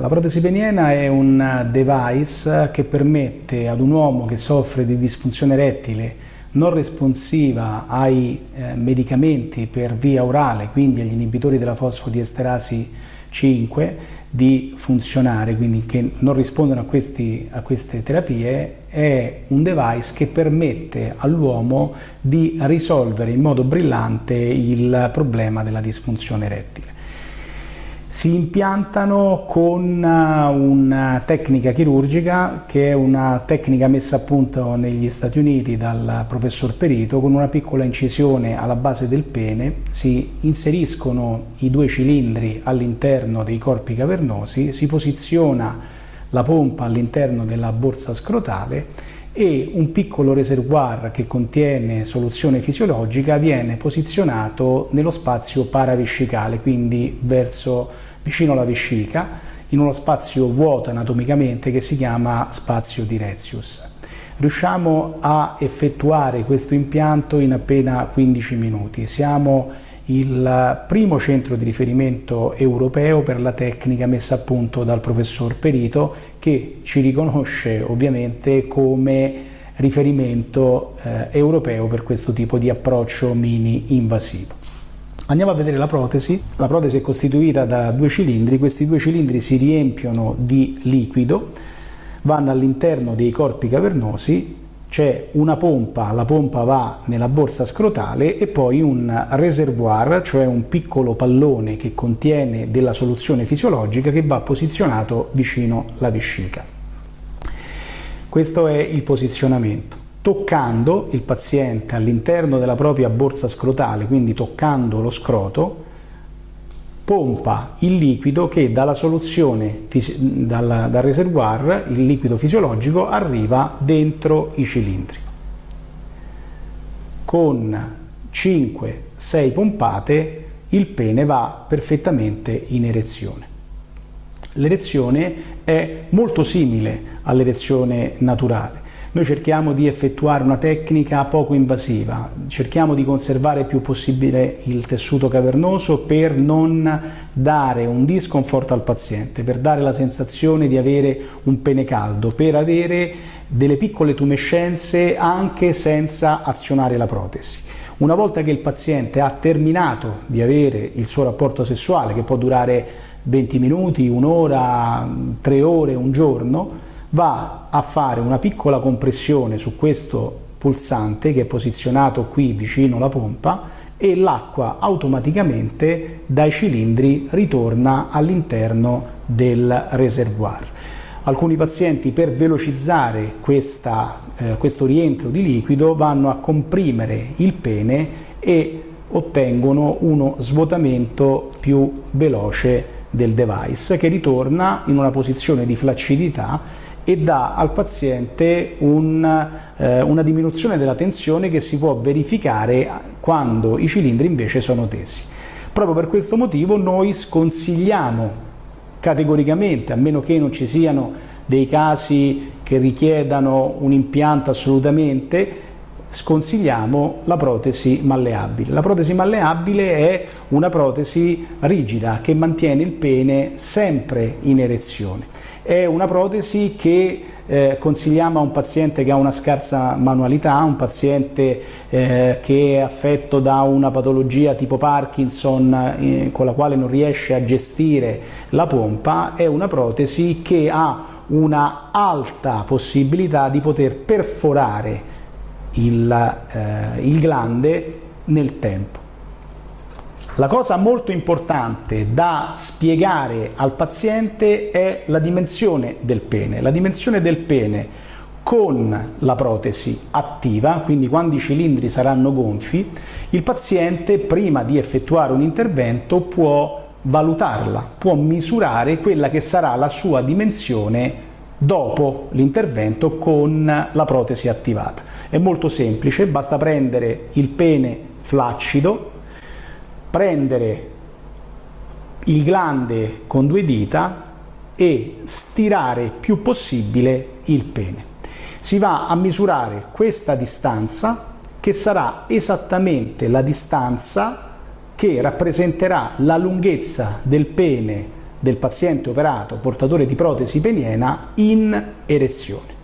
La protesi peniena è un device che permette ad un uomo che soffre di disfunzione erettile non responsiva ai eh, medicamenti per via orale, quindi agli inibitori della fosfodiesterasi 5, di funzionare, quindi che non rispondono a, questi, a queste terapie, è un device che permette all'uomo di risolvere in modo brillante il problema della disfunzione erettile si impiantano con eh, una tecnica chirurgica che è una tecnica messa a punto negli Stati Uniti dal professor Perito. Con una piccola incisione alla base del pene, si inseriscono i due cilindri all'interno dei corpi cavernosi, si posiziona la pompa all'interno della borsa scrotale e un piccolo reservoir che contiene soluzione fisiologica viene posizionato nello spazio paraviscicale, quindi verso, vicino alla vescica, in uno spazio vuoto anatomicamente che si chiama spazio di Retzius. Riusciamo a effettuare questo impianto in appena 15 minuti. Siamo il primo centro di riferimento europeo per la tecnica messa a punto dal professor Perito che ci riconosce ovviamente come riferimento eh, europeo per questo tipo di approccio mini invasivo. Andiamo a vedere la protesi. La protesi è costituita da due cilindri, questi due cilindri si riempiono di liquido, vanno all'interno dei corpi cavernosi c'è una pompa, la pompa va nella borsa scrotale e poi un reservoir, cioè un piccolo pallone che contiene della soluzione fisiologica che va posizionato vicino alla vescica. Questo è il posizionamento. Toccando il paziente all'interno della propria borsa scrotale, quindi toccando lo scroto, pompa il liquido che dalla soluzione, dal, dal reservoir, il liquido fisiologico, arriva dentro i cilindri. Con 5-6 pompate il pene va perfettamente in erezione. L'erezione è molto simile all'erezione naturale, noi cerchiamo di effettuare una tecnica poco invasiva, cerchiamo di conservare il più possibile il tessuto cavernoso per non dare un disconforto al paziente, per dare la sensazione di avere un pene caldo, per avere delle piccole tumescenze anche senza azionare la protesi. Una volta che il paziente ha terminato di avere il suo rapporto sessuale, che può durare 20 minuti, un'ora, tre ore, un giorno, va a fare una piccola compressione su questo pulsante che è posizionato qui vicino alla pompa e l'acqua automaticamente dai cilindri ritorna all'interno del reservoir. Alcuni pazienti per velocizzare questa, eh, questo rientro di liquido vanno a comprimere il pene e ottengono uno svuotamento più veloce del device che ritorna in una posizione di flaccidità e dà al paziente un, eh, una diminuzione della tensione che si può verificare quando i cilindri invece sono tesi. Proprio per questo motivo noi sconsigliamo categoricamente, a meno che non ci siano dei casi che richiedano un impianto assolutamente, sconsigliamo la protesi malleabile. La protesi malleabile è una protesi rigida che mantiene il pene sempre in erezione. È una protesi che eh, consigliamo a un paziente che ha una scarsa manualità, un paziente eh, che è affetto da una patologia tipo Parkinson eh, con la quale non riesce a gestire la pompa, è una protesi che ha una alta possibilità di poter perforare il, eh, il glande nel tempo. La cosa molto importante da spiegare al paziente è la dimensione del pene. La dimensione del pene con la protesi attiva, quindi quando i cilindri saranno gonfi, il paziente prima di effettuare un intervento può valutarla, può misurare quella che sarà la sua dimensione dopo l'intervento con la protesi attivata. È molto semplice, basta prendere il pene flaccido, prendere il glande con due dita e stirare più possibile il pene. Si va a misurare questa distanza che sarà esattamente la distanza che rappresenterà la lunghezza del pene del paziente operato portatore di protesi peniena in erezione.